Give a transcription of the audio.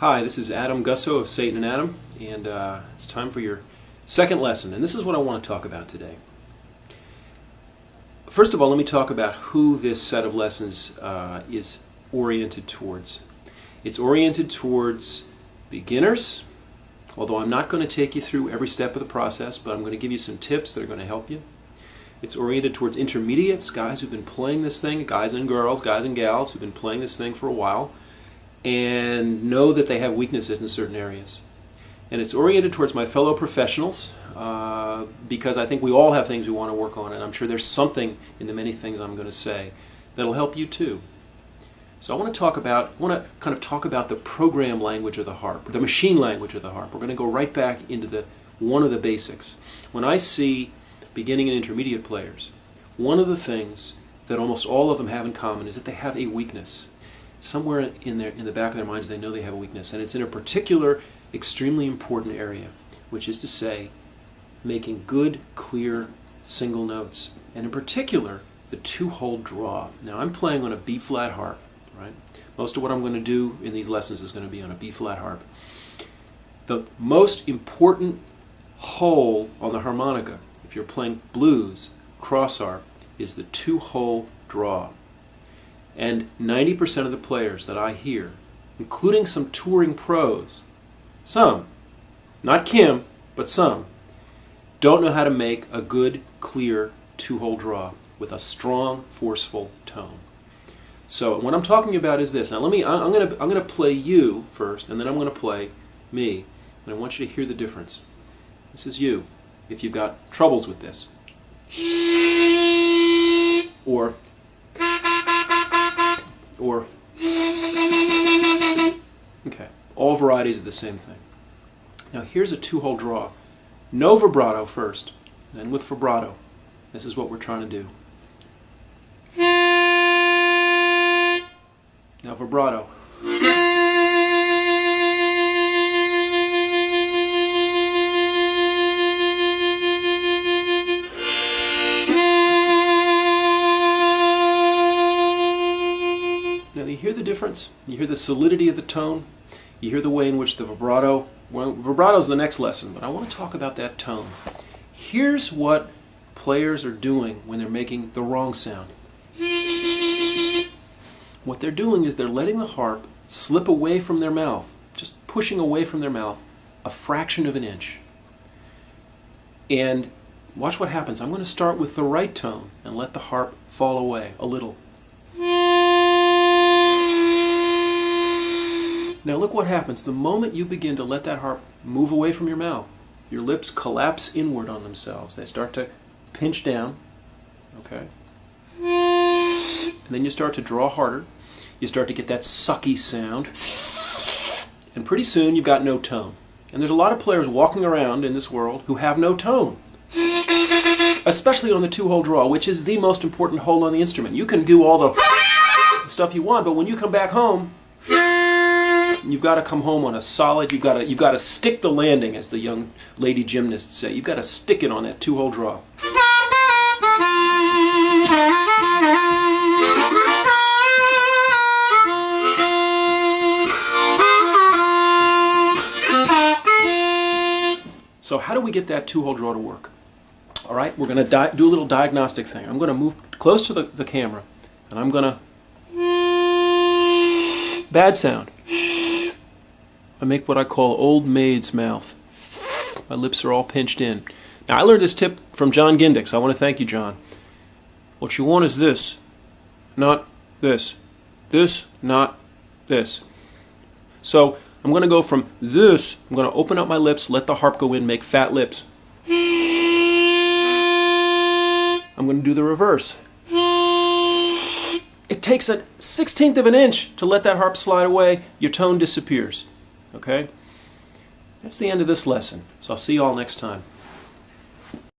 Hi, this is Adam Gussow of Satan and Adam, and uh, it's time for your second lesson, and this is what I want to talk about today. First of all, let me talk about who this set of lessons uh, is oriented towards. It's oriented towards beginners, although I'm not going to take you through every step of the process, but I'm going to give you some tips that are going to help you. It's oriented towards intermediates, guys who've been playing this thing, guys and girls, guys and gals who've been playing this thing for a while and know that they have weaknesses in certain areas. And it's oriented towards my fellow professionals uh, because I think we all have things we want to work on, and I'm sure there's something in the many things I'm going to say that'll help you too. So I want to talk about, I want to kind of talk about the program language of the harp, the machine language of the harp. We're going to go right back into the one of the basics. When I see beginning and intermediate players, one of the things that almost all of them have in common is that they have a weakness somewhere in their in the back of their minds they know they have a weakness. And it's in a particular extremely important area which is to say making good clear single notes. And in particular the two hole draw. Now i'm playing on a b flat harp right? Most of what i'm going to do in these lessons is going to be on a b flat harp. The most important hole on the harmonica if you're playing blues cross harp is the two hole draw and 90% of the players that I hear, including some touring pros, some, not Kim, but some, don't know how to make a good, clear two-hole draw with a strong, forceful tone. So what I'm talking about is this. Now let me, I'm going to, I'm going to play you first, and then I'm going to play me. And I want you to hear the difference. This is you, if you've got troubles with this. Or or okay all varieties of the same thing. Now here's a two-hole draw. No vibrato first then with vibrato. This is what we're trying to do. Now vibrato you hear the difference? You hear the solidity of the tone? You hear the way in which the vibrato, well, vibrato is the next lesson, but I want to talk about that tone. Here's what players are doing when they're making the wrong sound. What they're doing is they're letting the harp slip away from their mouth, just pushing away from their mouth a fraction of an inch. And watch what happens. I'm going to start with the right tone and let the harp fall away a little. Now look what happens. The moment you begin to let that harp move away from your mouth, your lips collapse inward on themselves. They start to pinch down, okay? And then you start to draw harder. You start to get that sucky sound. And pretty soon you've got no tone. And there's a lot of players walking around in this world who have no tone. Especially on the two-hole draw, which is the most important hole on the instrument. You can do all the stuff you want, but when you come back home, You've got to come home on a solid, you've got to, you've got to stick the landing, as the young lady gymnasts say. You've got to stick it on that two-hole draw. So how do we get that two-hole draw to work? All right, we're going to do a little diagnostic thing. I'm going to move close to the, the camera, and I'm going to... Bad sound. I make what I call old maid's mouth. My lips are all pinched in. Now, I learned this tip from Jon Gindick, I want to thank you, Jon. What you want is this, not this. This, not this. So, I'm going to go from this, I'm going to open up my lips, let the harp go in, make fat lips. I'm going to do the reverse. It takes a sixteenth of an inch to let that harp slide away, your tone disappears. Okay? That's the end of this lesson. So I'll see you all next time.